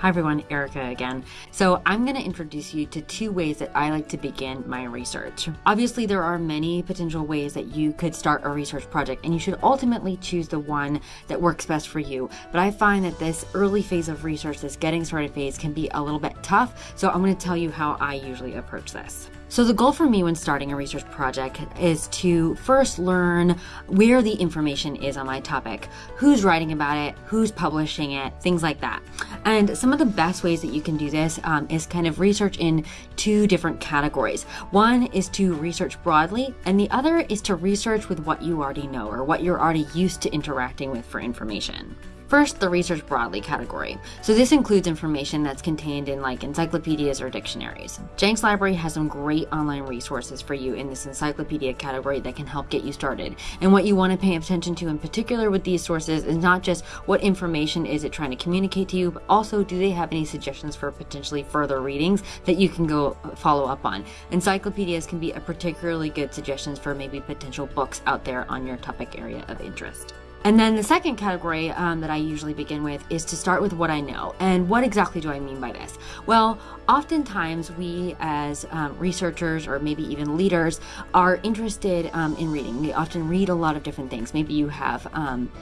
Hi everyone, Erica again. So I'm going to introduce you to two ways that I like to begin my research. Obviously, there are many potential ways that you could start a research project, and you should ultimately choose the one that works best for you. But I find that this early phase of research, this getting started phase, can be a little bit tough. So I'm going to tell you how I usually approach this. So, the goal for me when starting a research project is to first learn where the information is on my topic, who's writing about it, who's publishing it, things like that. And some of the best ways that you can do this um, is kind of research in two different categories. One is to research broadly, and the other is to research with what you already know or what you're already used to interacting with for information. First, the research broadly category. So this includes information that's contained in like encyclopedias or dictionaries. Jenks Library has some great online resources for you in this encyclopedia category that can help get you started. And what you want to pay attention to in particular with these sources is not just what information is it trying to communicate to you, but also do they have any suggestions for potentially further readings that you can go uh, follow up on. Encyclopedias can be a particularly good suggestions for maybe potential books out there on your topic area of interest. And then the second category um, that I usually begin with is to start with what I know. And what exactly do I mean by this? Well, oftentimes we as um, researchers or maybe even leaders are interested um, in reading. We often read a lot of different things. Maybe you have um,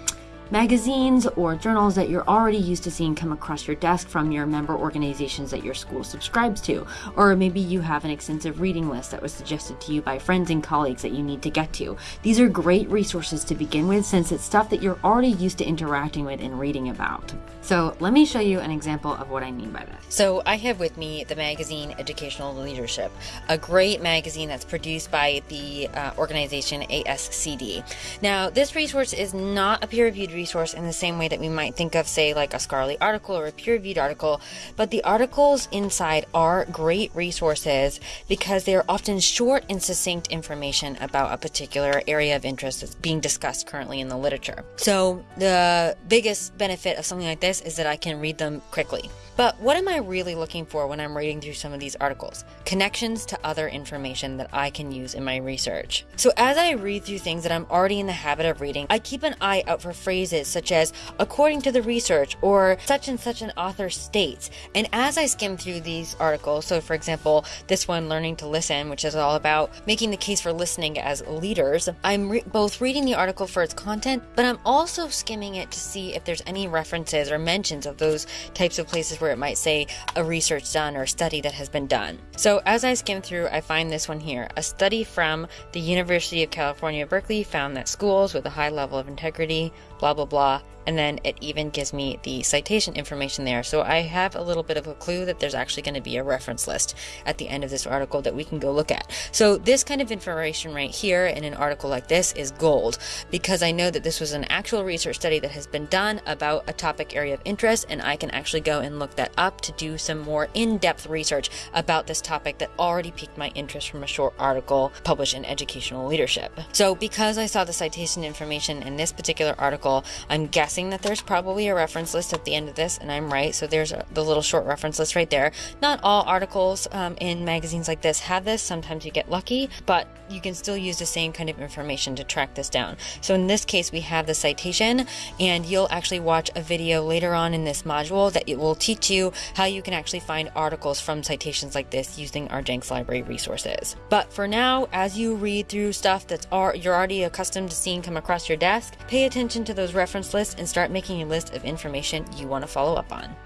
magazines or journals that you're already used to seeing come across your desk from your member organizations that your school subscribes to. Or maybe you have an extensive reading list that was suggested to you by friends and colleagues that you need to get to. These are great resources to begin with since it's stuff that you're already used to interacting with and reading about. So let me show you an example of what I mean by this. So I have with me the magazine Educational Leadership, a great magazine that's produced by the uh, organization ASCD. Now, this resource is not a peer-reviewed resource in the same way that we might think of, say, like a scholarly article or a peer reviewed article, but the articles inside are great resources because they are often short and succinct information about a particular area of interest that's being discussed currently in the literature. So, the biggest benefit of something like this is that I can read them quickly. But what am I really looking for when I'm reading through some of these articles? Connections to other information that I can use in my research. So as I read through things that I'm already in the habit of reading, I keep an eye out for phrases such as according to the research or such and such an author states. And as I skim through these articles, so for example, this one learning to listen, which is all about making the case for listening as leaders, I'm re- both reading the article for its content, but I'm also skimming it to see if there's any references or mentions of those types of places where it might say a research done or study that has been done. So as I skim through, I find this one here. A study from the University of California, Berkeley found that schools with a high level of integrity, blah, blah, blah, blah. and then it even gives me the citation information there. So I have a little bit of a clue that there's actually going to be a reference list at the end of this article that we can go look at. So this kind of information right here in an article like this is gold because I know that this was an actual research study that has been done about a topic area of interest and I can actually go and look that up to do some more in-depth research about this topic that already piqued my interest from a short article published in Educational Leadership. So because I saw the citation information in this particular article, I'm guessing that there's probably a reference list at the end of this, and I'm right. So there's a, the little short reference list right there. Not all articles um, in magazines like this have this. Sometimes you get lucky, but you can still use the same kind of information to track this down. So in this case, we have the citation, and you'll actually watch a video later on in this module that it will teach you how you can actually find articles from citations like this using our Jenks Library resources. But for now, as you read through stuff that's you're already accustomed to seeing come across your desk, pay attention to those reference list and start making a list of information you want to follow up on.